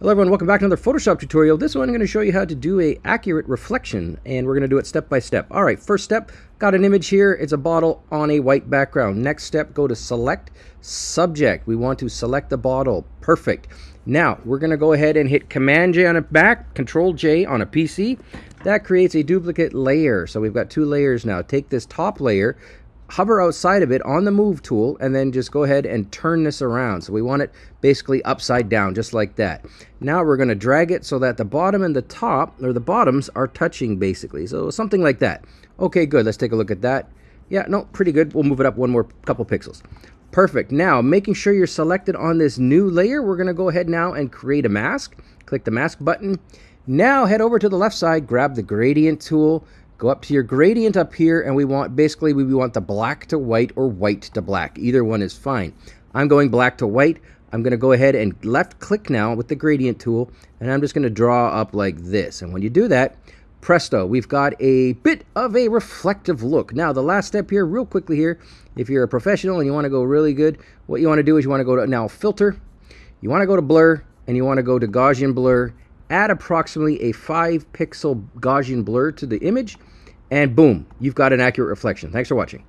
Hello everyone, welcome back to another Photoshop tutorial. This one I'm going to show you how to do a accurate reflection and we're going to do it step by step. Alright, first step, got an image here. It's a bottle on a white background. Next step, go to select subject. We want to select the bottle. Perfect. Now, we're going to go ahead and hit Command J on a Mac, Control J on a PC. That creates a duplicate layer. So we've got two layers now. Take this top layer, hover outside of it on the move tool and then just go ahead and turn this around. So we want it basically upside down just like that. Now we're going to drag it so that the bottom and the top or the bottoms are touching basically. So something like that. Okay, good. Let's take a look at that. Yeah, no, pretty good. We'll move it up one more couple pixels. Perfect. Now, making sure you're selected on this new layer, we're going to go ahead now and create a mask. Click the mask button. Now head over to the left side, grab the gradient tool, Go up to your gradient up here and we want, basically we want the black to white or white to black. Either one is fine. I'm going black to white. I'm going to go ahead and left click now with the gradient tool and I'm just going to draw up like this. And when you do that, presto, we've got a bit of a reflective look. Now the last step here, real quickly here, if you're a professional and you want to go really good, what you want to do is you want to go to now filter, you want to go to blur, and you want to go to Gaussian blur add approximately a 5 pixel Gaussian blur to the image, and boom, you've got an accurate reflection. Thanks for watching.